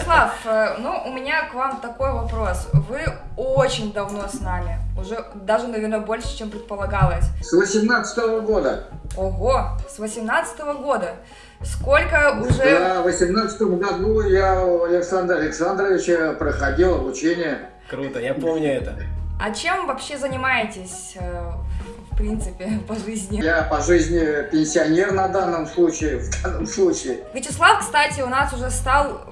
Слав, э, ну, у меня к вам такой вопрос. Вы очень давно с нами. Уже даже, наверное, больше, чем предполагалось. С 18 года. Ого, с 18 года. Сколько уже... Да, в 18 году я у Александра Александровича проходил обучение. Круто, я помню это. А чем вообще занимаетесь, э, принципе, по жизни? Я по жизни пенсионер на данном случае, в данном случае. Вячеслав, кстати, у нас уже стал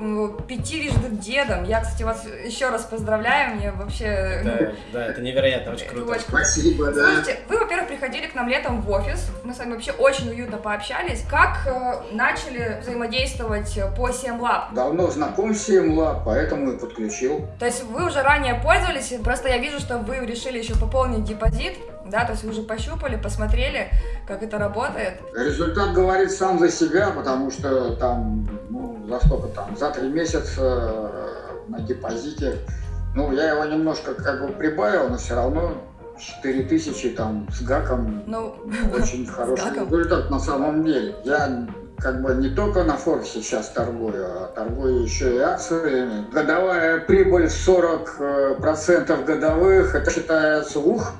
пятирежды дедом. Я, кстати, вас еще раз поздравляю. Мне вообще... Да, да, это невероятно, очень круто. Очень. Спасибо, да. Слушайте, вы, во-первых, приходили к нам летом в офис, мы с вами вообще очень уютно пообщались. Как э, начали взаимодействовать по CMLab? Давно знаком с Семла, поэтому и подключил. То есть вы уже ранее пользовались, просто я вижу, что вы решили еще пополнить депозит, да, то есть вы уже пощупали, посмотрели, как это работает. Результат говорит сам за себя, потому что там, ну, за сколько там, за три месяца э, на депозите, ну, я его немножко как бы прибавил, но все равно 4000 там с гаком Ну, очень хороший результат на самом деле. Я как бы не только на Форексе сейчас торгую, а торгую еще и акциями. Годовая прибыль 40% процентов годовых, это считается ух,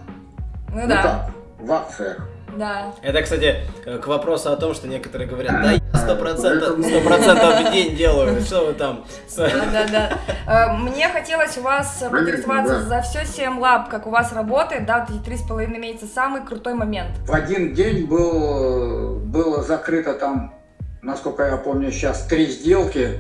ну ну да, так, в акциях. да. Это, кстати, э, к вопросу о том, что некоторые говорят, да, я сто процентов, в день делаю, что вы там? с- Да, да, да. Э, Мне хотелось у вас поинтересоваться за все CMLab, как у вас работает, да, три с половиной месяца, самый крутой момент. В один день был, было закрыто там, насколько я помню сейчас, три сделки.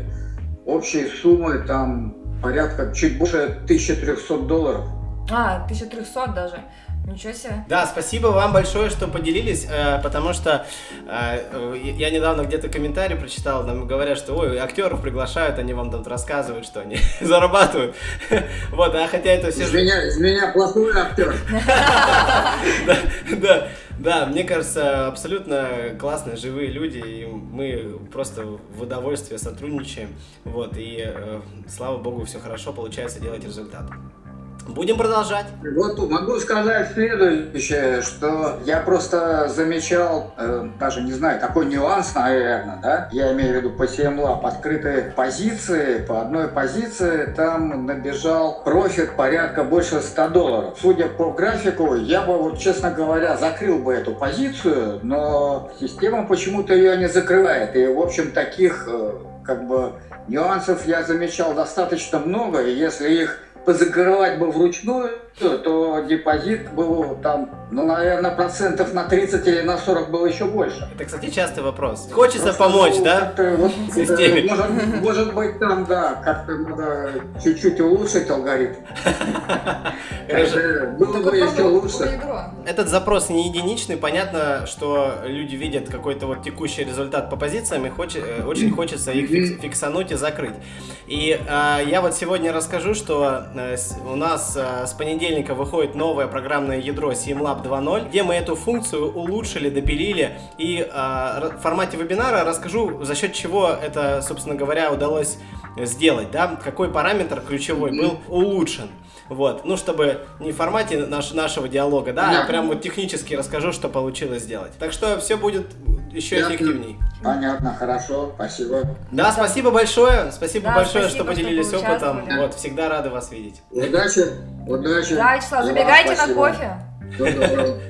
Общей суммы там порядка чуть больше 1300 долларов. А, 1300 даже. Ничего себе. Да, спасибо вам большое, что поделились, э, потому что э, э, я недавно где-то комментарий прочитал, там говорят, что ой, актеров приглашают, они вам тут рассказывают, что они зарабатывают. Вот, а хотя это все Из меня, из меня плохой актер. Да, да, да, мне кажется, абсолютно классные, живые люди, и мы просто в удовольствие сотрудничаем, вот, и э, слава богу, все хорошо получается делать результат. Будем продолжать. Вот могу сказать следующее, что я просто замечал, э, даже не знаю, такой нюанс, наверное, да, я имею в виду по CMLab, открытые позиции, по одной позиции там набежал профит порядка больше 100 долларов. Судя по графику, я бы, вот, честно говоря, закрыл бы эту позицию, но система почему-то ее не закрывает, и, в общем, таких, э, как бы, нюансов я замечал достаточно много, и если их позакрывать бы вручную, то депозит был там, ну, наверное, процентов на 30 или на 40 было еще больше. Это, кстати, частый вопрос. Хочется Просто, помочь, ну, да? вот, Системе. э, Может, может быть, там, да, как-то надо чуть-чуть улучшить алгоритм. Было бы Такое еще лучше. Этот запрос не единичный, понятно, что люди видят какой-то вот текущий результат по позициям, и э, очень хочется их фикс- фиксануть и закрыть. И э, я вот сегодня расскажу, что у нас э, с понедельника выходит новое программное ядро SimLab 2.0, где мы эту функцию улучшили, допилили, и э, в формате вебинара расскажу, за счет чего это, собственно говоря, удалось сделать, да, какой параметр ключевой был улучшен. Вот, ну, чтобы не в формате наш- нашего диалога, да, а Понятно. прям вот технически расскажу, что получилось сделать. Так что все будет еще Ясно. эффективней. Понятно, хорошо, спасибо. Да, спасибо большое, спасибо Да, большое, спасибо, что поделились что опытом. поучаствовали. Вот, всегда рады вас видеть. Удачи, удачи. Да, Вячеслав, забегайте на кофе. Всего доброго.